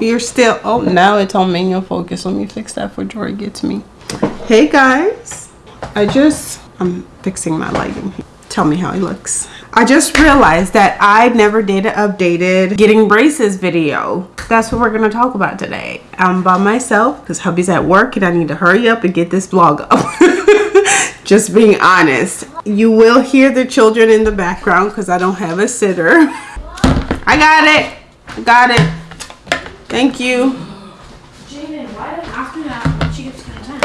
You're still, oh, now it's on manual focus. Let me fix that before Jory gets me. Hey guys, I just, I'm fixing my lighting. Tell me how he looks. I just realized that I never did an updated getting braces video. That's what we're gonna talk about today. I'm by myself because hubby's at work and I need to hurry up and get this vlog up. just being honest. You will hear the children in the background because I don't have a sitter. I got it. Got it. Thank you. Jaden, why did after that when she gets time?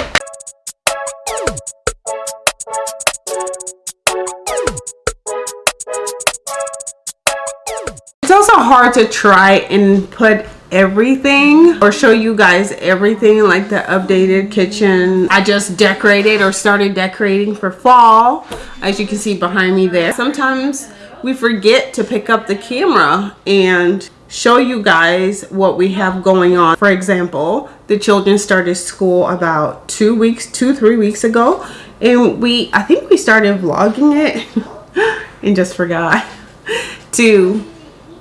It's also hard to try and put everything or show you guys everything like the updated kitchen i just decorated or started decorating for fall as you can see behind me there sometimes we forget to pick up the camera and show you guys what we have going on. For example, the children started school about two weeks, two, three weeks ago. And we, I think we started vlogging it and just forgot to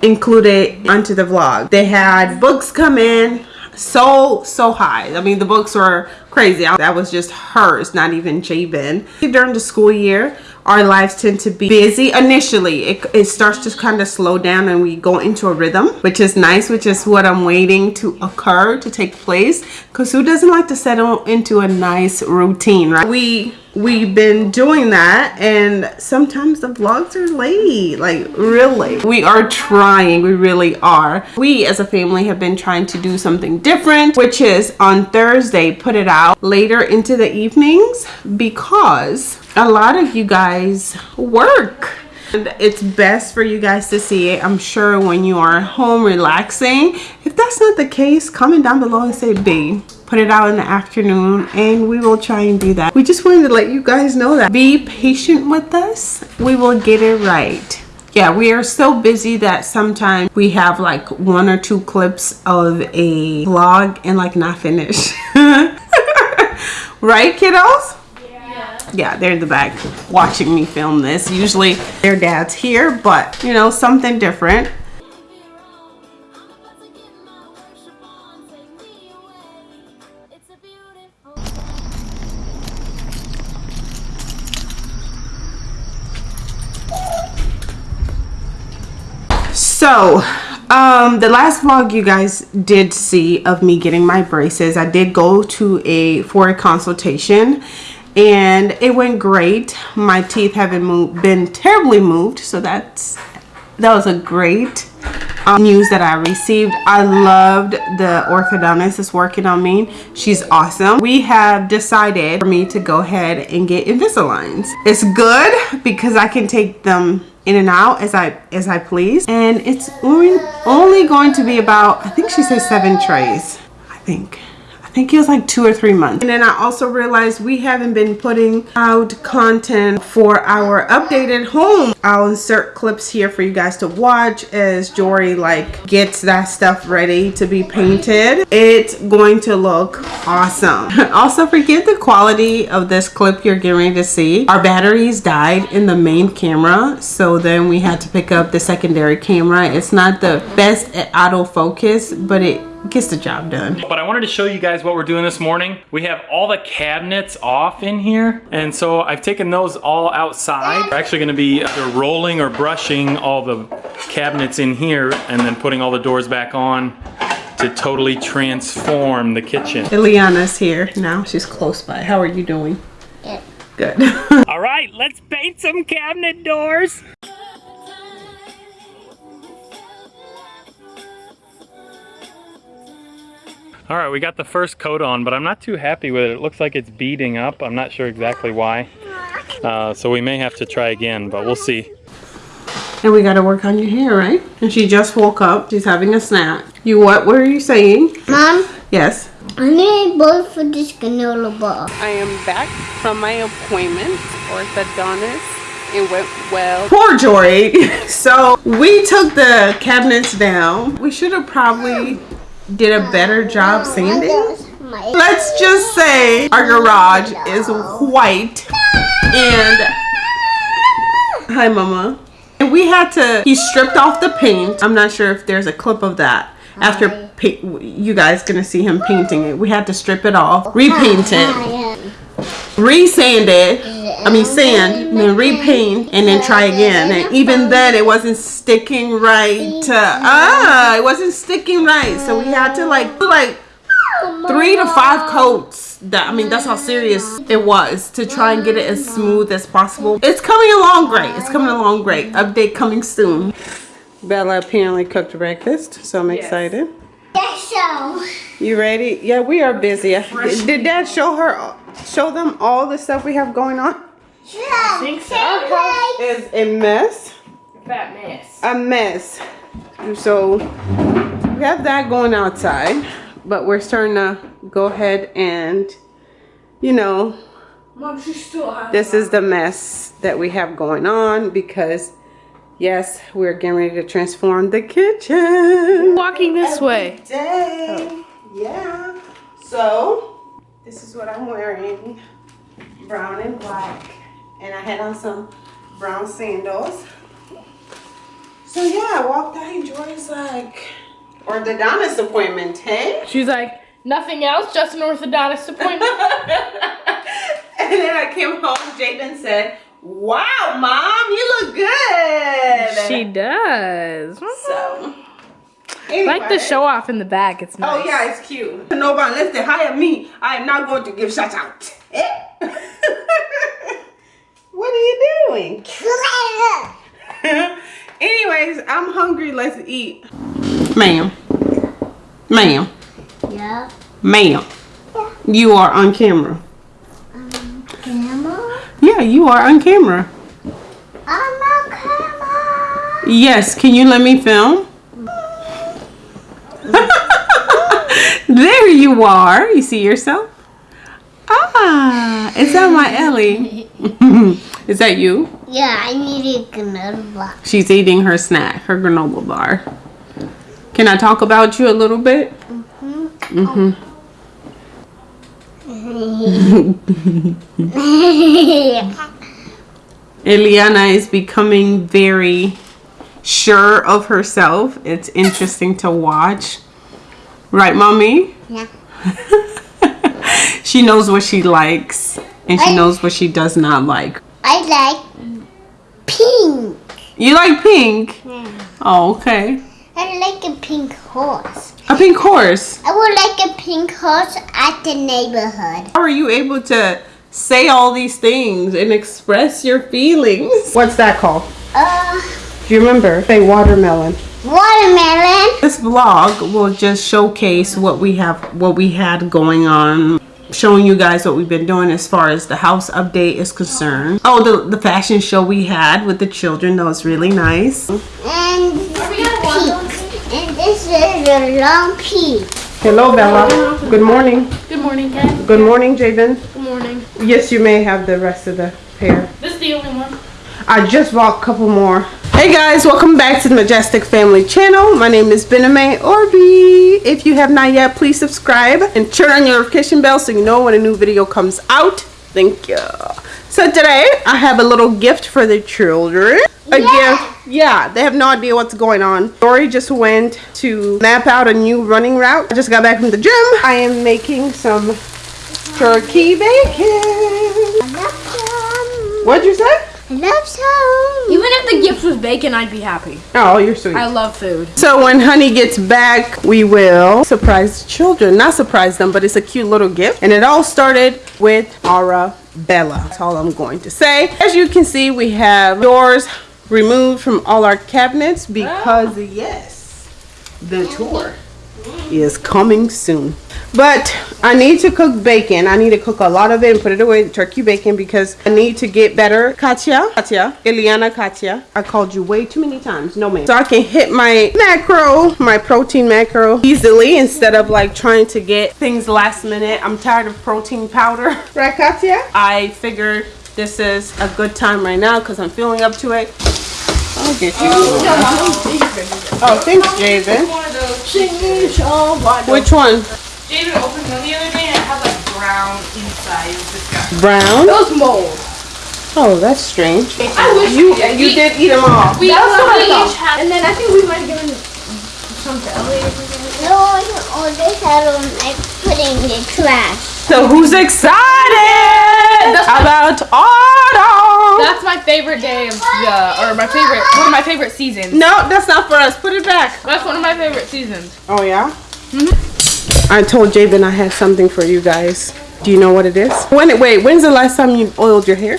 include it onto the vlog. They had books come in so, so high. I mean, the books were crazy. That was just hers, not even Jabin. During the school year, our lives tend to be busy initially. It, it starts to kind of slow down and we go into a rhythm which is nice which is what i'm waiting to occur to take place. Because who doesn't like to settle into a nice routine right? We we've been doing that and sometimes the vlogs are late like really we are trying we really are. We as a family have been trying to do something different which is on thursday put it out later into the evenings because a lot of you guys work it's best for you guys to see it i'm sure when you are home relaxing. If that's not the case comment down below and say b put it out in the afternoon and we will try and do that. We just wanted to let you guys know that. Be patient with us. We will get it right. Yeah we are so busy that sometimes we have like one or two clips of a vlog and like not finished right kiddos yeah they're in the back watching me film this. Usually their dad's here but you know something different. So um the last vlog you guys did see of me getting my braces i did go to a for a consultation and it went great my teeth haven't moved been terribly moved so that's that was a great um, news that I received. I loved the orthodontist is working on me. She's awesome. We have decided for me to go ahead and get Invisaligns. It's good because I can take them in and out as I as I please. And it's only, only going to be about, I think she says seven trays. I think think it was like two or three months. And then I also realized we haven't been putting out content for our updated home. I'll insert clips here for you guys to watch as Jory like gets that stuff ready to be painted. It's going to look awesome. also forget the quality of this clip you're getting to see. Our batteries died in the main camera. So then we had to pick up the secondary camera. It's not the best at autofocus, but it gets the job done. But I wanted to show you guys what we're doing this morning. We have all the cabinets off in here. And so I've taken those all outside. We're actually gonna be either rolling or brushing all the cabinets in here and then putting all the doors back on to totally transform the kitchen. Eliana's here now. She's close by. How are you doing? Good. Good. all right, let's paint some cabinet doors. All right, we got the first coat on, but I'm not too happy with it. It looks like it's beading up. I'm not sure exactly why. Uh, so we may have to try again, but we'll see. And we got to work on your hair, right? And she just woke up. She's having a snack. You what were you saying? Mom? Yes? I need a bowl for this granola bar. I am back from my appointment, orthodontist. It went well. Poor Jory. so we took the cabinets down. We should have probably did a better job sanding. Let's just say our garage is white and hi mama. And we had to he stripped off the paint. I'm not sure if there's a clip of that after pa- you guys gonna see him painting it. We had to strip it off, repaint it, re-sand it. I mean sand, and then repaint, and then try again. And even then, it wasn't sticking right. ah, it wasn't sticking right. So we had to like do like three to five coats. That I mean, that's how serious it was to try and get it as smooth as possible. It's coming along great. It's coming along great. Update coming soon. Bella apparently cooked breakfast, so I'm excited. Yes, so. You ready? Yeah, we are busy. Did Dad show her, show them all the stuff we have going on? I think so. Our house is a mess. Fat mess. A mess. So we have that going outside, but we're starting to go ahead and, you know, Mom, she still has. this is the mess that we have going on because, yes, we're getting ready to transform the kitchen. walking this way. day. Oh. Yeah. So this is what I'm wearing. Brown and black. And I had on some brown sandals. So yeah, I walked out and Joy's like orthodontist appointment, hey? She's like, nothing else, just an orthodontist appointment. and then I came home, Jaden said, Wow, mom, you look good. she does. so Like the show off in the back. It's nice. Oh yeah, it's cute. Nobody unless they hire me, I am not going to give shout out. Eh? what are you doing? Anyways, I'm hungry. Let's eat. Ma'am. Ma'am. Yeah. Ma'am. Yeah. You are on camera. Yeah, you are on camera. I'm a camera. Yes, can you let me film? there you are. You see yourself? Ah, is that my Ellie? is that you? Yeah, I need a granola bar. She's eating her snack, her granola bar. Can I talk about you a little bit? Mm-hmm. Eliana is becoming very sure of herself. It's interesting to watch. Right, mommy? yeah. She knows what she likes and she I- knows what she does not like. I like pink. You like pink? Oh, okay. I like a pink horse. A pink horse. I would like a pink horse at the neighborhood. How are you able to say all these things and express your feelings? What's that called? Uh, Do you remember? Say watermelon. watermelon. This vlog will just showcase what we have, what we had going on, showing you guys what we've been doing as far as the house update is concerned. Oh, the the fashion show we had with the children that was really nice. And pink. And this is a long peak. Hello, Bella. Good morning. Good morning, Ken. Good morning, Jaden. Good morning. Yes, you may have the rest of the pair. This is the only one. I just bought a couple more. Hey guys, welcome back to the Majestic Family channel. My name is Bename Orby. If you have not yet, please subscribe and turn on your notification bell so you know when a new video comes out. Thank you. So today, I have a little gift for the children. A Yeah. gift. Yeah, they have no idea what's going on. Dory just went to map out a new running route. I just got back from the gym. I am making some turkey bacon. I love some. What'd you say? I love some. Even if the gift was bacon, I'd be happy. Oh, you're sweet. I love food. So when Honey gets back, we will surprise the children. Not surprise them, but it's a cute little gift. And it all started with Arabella. That's all I'm going to say. As you can see, we have doors removed from all our cabinets ah. because, yes, the mm. tour mm. is coming soon. But I need to cook bacon. I need to cook a lot of it and put it away, turkey bacon, because I need to get better. Katya, Katya, Eliana Katya. I called you way too many times. No, man. So I can hit my macro, my protein macro easily instead of like trying to get things last minute. I'm tired of protein powder. Right, Katya? I figured this is a good time right now because I'm feeling up to it. I'll get you. Oh, thanks, Javen. One of those. Oh, Which one? David opened them the other day and it had like brown inside. It was disgusting. Brown? Those mold. Oh, that's strange. I wish You we, you did eat them all. We That's what I thought. each had. And then I think we might have given some to Ellie or something. No, all this I don't like putting in the trash. So who's excited about autumn? That's my favorite day of the, or my favorite, one of my favorite seasons. No, that's not for us. Put it back. That's one of my favorite seasons. Oh yeah. I told Jabin I had something for you guys. Do you know what it is? When? It wait. When's the last time you oiled your hair?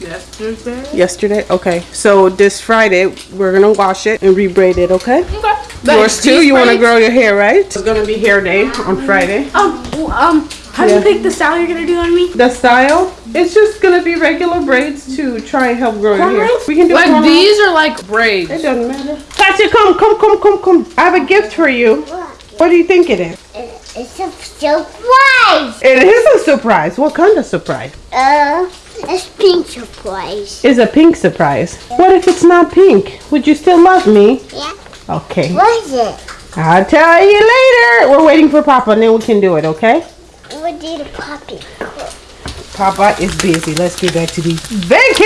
Yesterday. Yesterday. Okay. So this Friday we're gonna wash it and rebraid it. Okay. Okay. Yours too. You want to grow your hair, right? It's gonna be hair day on Friday. Um, um, how do you pick the style you're gonna do on me? The style? It's just gonna be regular braids to try and help grow your hair. We can do Like cornrows. these are like braids. It doesn't matter. Katya, come, come, come, come, come. I have a gift for you. What do you think it is? It- It's a surprise. It is a surprise. What kind of surprise? Uh, it's pink surprise. It's a pink surprise. What if it's not pink? Would you still love me? Yeah. Okay. What is it? I'll tell you later. We're waiting for Papa and then we can do it, okay? What did the puppy? Papa is busy. Let's get back to the bacon.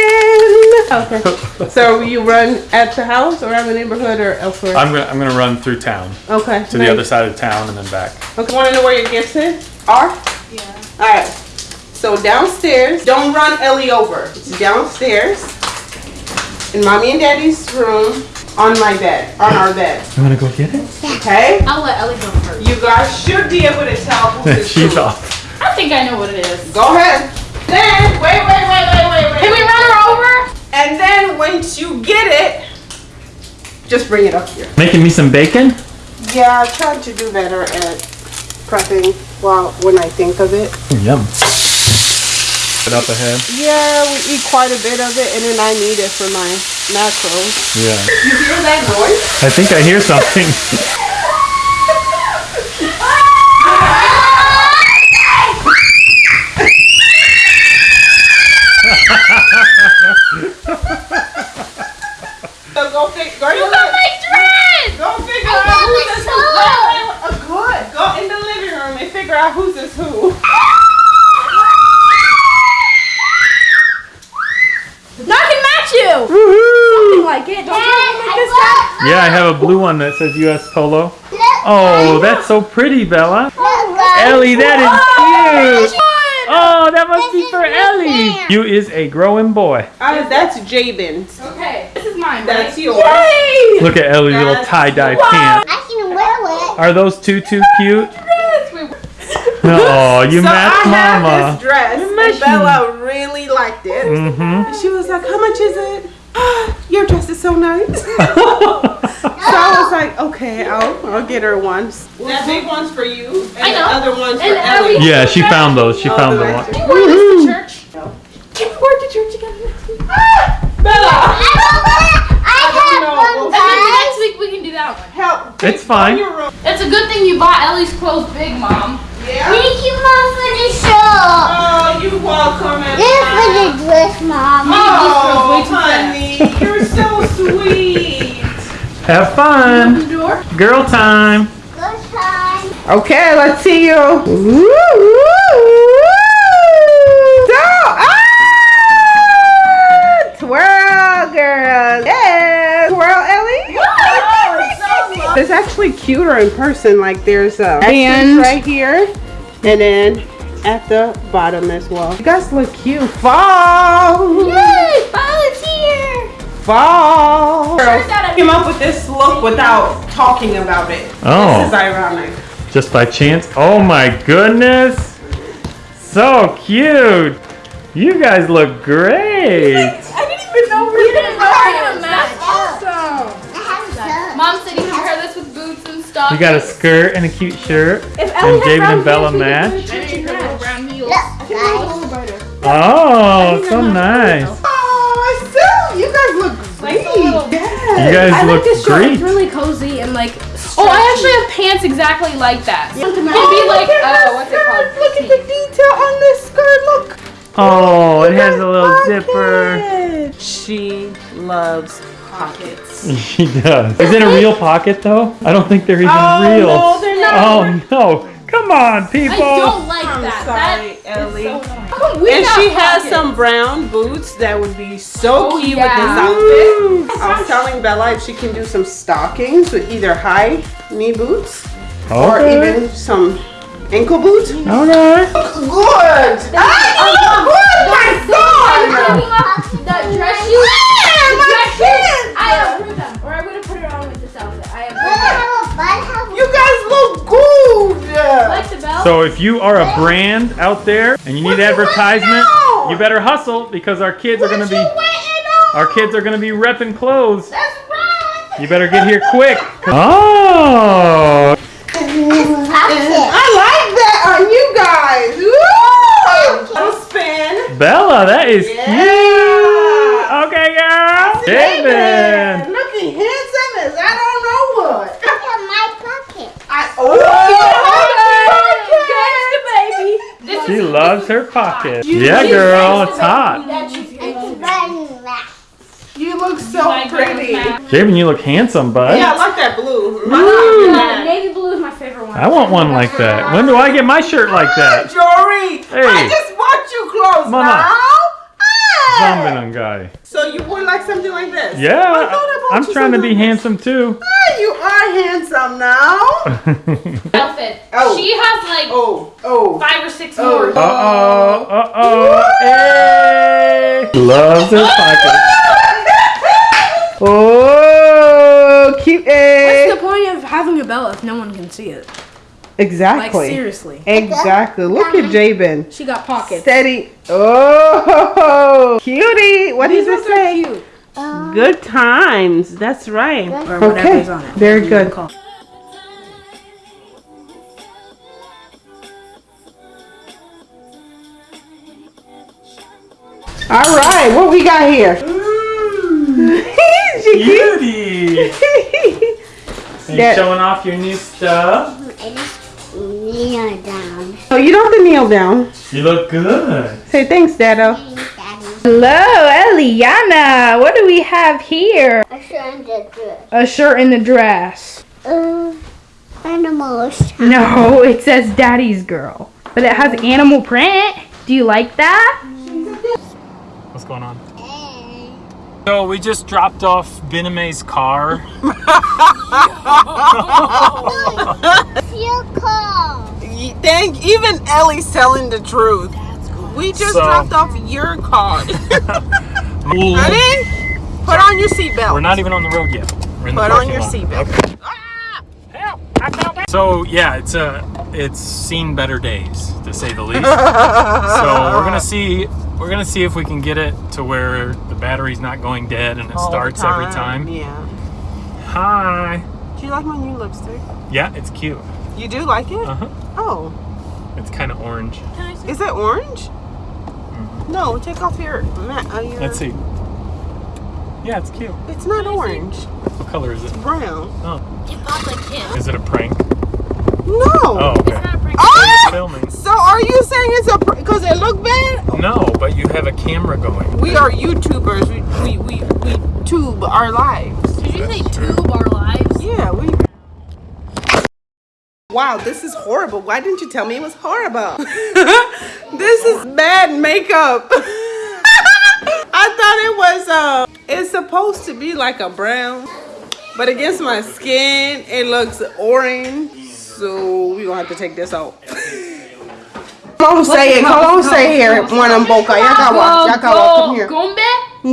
Okay. so you run at the house or at the neighborhood or elsewhere? I'm gonna I'm gonna run through town okay. to the other side of town and then back. Okay. Want to know where your gifts is? Are? Yeah. All right. So downstairs. Don't run Ellie over. It's downstairs in mommy and daddy's room on my bed, on our bed. You wanna go get it? Okay. I'll let Ellie go first. You guys should be able to tell who is She's who. off. I think I know what it is. Go ahead. Then wait, wait, wait, wait, wait, wait. Can we run her over? And then once you get it, just bring it up here. Making me some bacon? Yeah, I tried to do better at prepping while when I think of it. Yum. Put up ahead. Yeah, we eat quite a bit of it, and then I need it for my macros. Yeah. You hear that noise? I think I hear something. So go figure. Go, you got my dress! Go figure I out who's who. Go in the living room and figure out who's this who. No, I can match you. Woohoo! Something like it. Don't you have one like this guy? Yeah, I have a blue one that says US Polo. Oh, that's so pretty, Bella. Ellie, that is cute. Oh, that must be for Ellie. Miss Ann. You is a growing boy. Uh, that's Jabin's. Okay, this is mine, That's right? yours. Yay! Look at Ellie's little tie-dye cute. pants. I can wear it. Are those two too cute? Yes, Oh, you so match I have mama. this dress, and. Bella really liked it. Mm-hmm. She was like, "How much is it?" Your dress is so nice. so I was like, "Okay, I'll I'll get her one." That big one's for you, and I the other one's for And Ellie. Ellie. Yeah, she found those. She Oh, found do the one. Do you wear this to church? Can we work to church together? Bella, I have know. one, And then guys. next we can do that one. help. It's fine. It's a good thing you bought Ellie's clothes big, Mom. Yeah. Thank you, Mom, for the show. Oh, you're welcome, This is for the dress, Mom. Oh, honey, you're so sweet. Have fun. Girl time. Girl time. Okay, let's see you. Woo, woo, woo. So, ah, twirl, girl. Yeah, twirl, Ellie. It's actually cuter in person. Like there's uh, a band right here, and then at the bottom as well. You guys look cute. Fall. Yay, fall is here. Fall. Turns out I- Came up with this look without talking about it. Oh. This is ironic. Just by chance. Oh my goodness. So cute. You guys look great. Boots and. You got a skirt and a cute shirt. If And David and Bella pants, match. do a churchy match. brown heels. Look, guys. Oh, so nice. Oh, so you guys look great. Yeah. You guys I like look this shirt. It's really cozy and like. Oh, I actually have pants exactly like that. Yeah. It'd be Oh, like, look at uh, what's it called? Look at the detail on this skirt. Look. Oh, it has a little Pocket. zipper. She loves pockets. She does. Is it a real pocket though? I don't think they're even Oh, real. no, they're not. Oh no. Come on, people. I don't like I'm that. sorry, that Ellie. Is so annoying. How and she has pockets? some brown boots that would be so Oh, cute yeah. with this outfit. I was telling Bella if she can do some stockings with either high knee boots or even some ankle boots. Okay. Good. You look good, my son. That dress shoes. Yeah, the my dress shoes. I approve them. Or I'm gonna put it on with this outfit. I approve them. have a butt, have a You guys look good. Like the belt. So if you are a brand out there and you need advertisement, you better hustle because our kids are gonna be our kids are gonna be repping clothes. That's right. You better get here quick. Oh. I like that on you guys. Woo! Little spin. Bella, that is Yeah. cute. Okay, girl. David. Looking handsome as I don't know what. Look at my pocket. I, oh, Catch the baby. This She is loves her pocket. You- Yeah, you girl, it's hot. That she's It's running back. You look so My pretty. grandma. Javen, you look handsome, bud. Yeah, I like that blue. My navy blue is my favorite one. I want one like that. When do I get my shirt like that? Jory, Hey. I just bought you clothes Mama. now. Hey. Zombie guy. So you would like something like this? Yeah, I I'm trying to be like this. handsome too. Ah, you are handsome now. outfit. Oh. She has like Oh, oh. five or six Oh. more. Uh oh, uh oh, hey! Loves her pocket. Oh, cute. What's the point of having a belt if no one can see it? Like Exactly. seriously. exactly. Look at Jabin. She got pockets. Steady. Oh, cutie. What These does ones it say? cute. Uh, Good times. That's right. Or whatever's on it. Very good. Call. All right. What we got here? She cute. Beauty! Are you That- showing off your new stuff? Kneel down. Oh, you don't have to kneel down. You look good. Say thanks, Dado. Daddy. Hello, Eliana. What do we have here? A shirt and a dress. A shirt and a dress. Uh, animals. No, it says Daddy's Girl. But it has animal print. Do you like that? What's going on? So we just dropped off Biname's car. Feel cold. Thank even Ellie's telling the truth. We just So- dropped off your car. Ready? Put on your seatbelt. We're not even on the road yet. We're in the Put on your seatbelt. So yeah, it's uh it's seen better days to say the least. so we're gonna see we're gonna see if we can get it to where the battery's not going dead and it All starts every time. Yeah. Hi. Do you like my new lipstick? Yeah, it's cute. You do like it? Uh huh. Oh. It's kind of orange. Is it orange? No, take off your. Uh, your. Let's see. Yeah, it's cute. It's not orange. What color is it? Brown. Oh. Is it a prank? No. Oh, okay. Ah! Filming. So are you saying it's a because it look bad? No, but you have a camera going. We are YouTubers. We we we, we tube our lives. Did you say tube our lives? Yeah, we. Wow, this is horrible. Why didn't you tell me it was horrible? this is bad makeup. I thought it was uh it's supposed to be like a brown, but against my skin it looks orange. So we gonna have to take this out. Come on, say it. Come on, say here. One of on boca. Yakawa. Yakawa. Come here.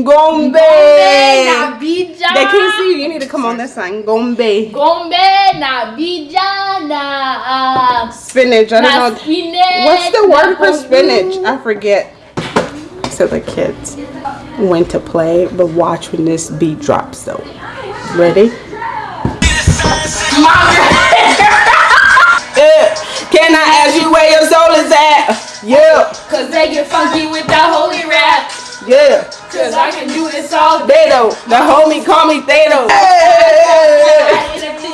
Gombe? Gombe. na bija. They can't see you. You need to come on this side. Gombe. Gombe na bija na uh, Spinach. I don't know. spinach. What's the word for spinach? I forget. So the kids went to play, but watch when this beat drops though. Ready? Yeah. Can I ask you where your soul is at? Yeah, Cause they get funky with that holy rap. yeah. Cause I can do this all day. Thedo, the homie call me. Hey, hey,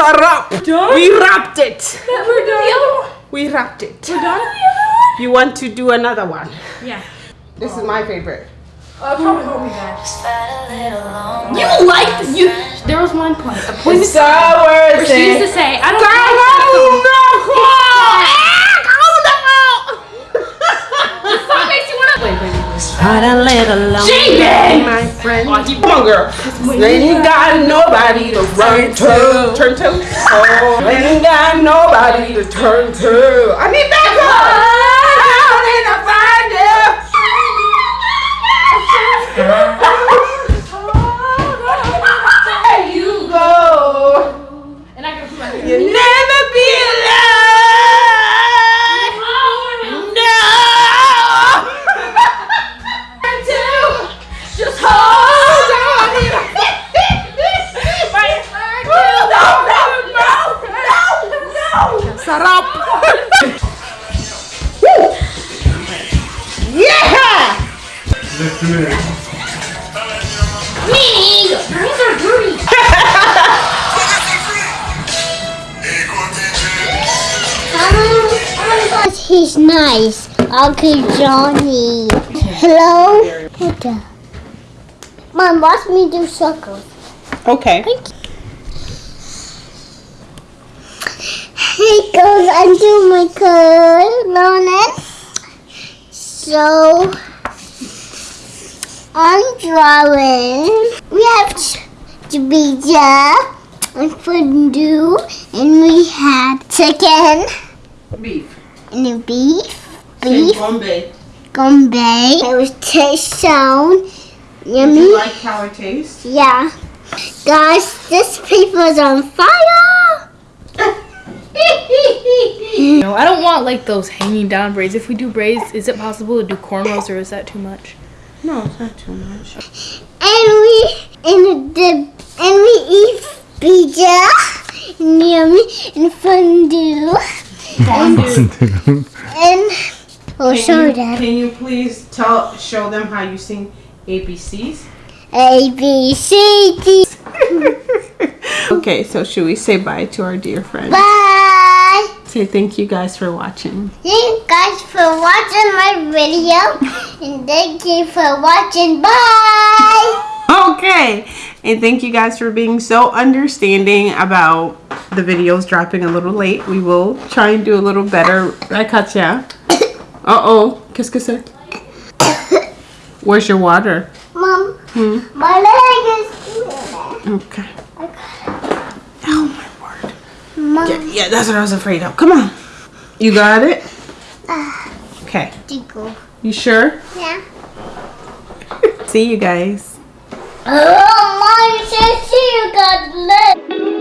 now. It's a rap. Done? We wrapped it. We're done. The other one. We wrapped it. We're done. The other one. You want to do another one? Yeah. This is my favorite. Uh, probably hold me back. You liked you. There was one point. A point It's so worth she used to say, "I don't." This song makes you wanna. Wait. Try a little longer, Jamie! my friend. Oh, come on, girl. When you got nobody to run to. Turn to. Oh, when you got nobody to turn to. I need backup. He's nice. Uncle Johnny. Hello? What the? Mom, watch me do circles. Okay. Hey girls, I do my colonel. So I'm drawing. We have Jabija and fondue, and we had chicken Beef. and beef, beef, Bombay. gombe. It was taste sound Do yummy. you like how it tastes? Yeah. Guys, this paper is on fire. No, I don't want like those hanging down braids. If we do braids, is it possible to do cornrows or is that too much? No, it's not too much. and we and the and we eat pizza and yummy and fondue and and oh Can show you, them can you please tell show them how you sing ABCs? A B C D. Okay, so should we say bye to our dear friends? Bye. Say thank you guys for watching. Thank you guys for watching my video and thank you for watching. Bye. Okay, and thank you guys for being so understanding about the videos dropping a little late. We will try and do a little better. I Right, Katya? Uh oh. Kiss kiss c'est? Where's your water? Mom, Hmm? my leg is. Okay. Mom, Yeah, yeah, that's what I was afraid of. Come on. You got it? Uh, okay. tickle. You sure? Yeah. See you guys. Oh, mom, you said see you got leg.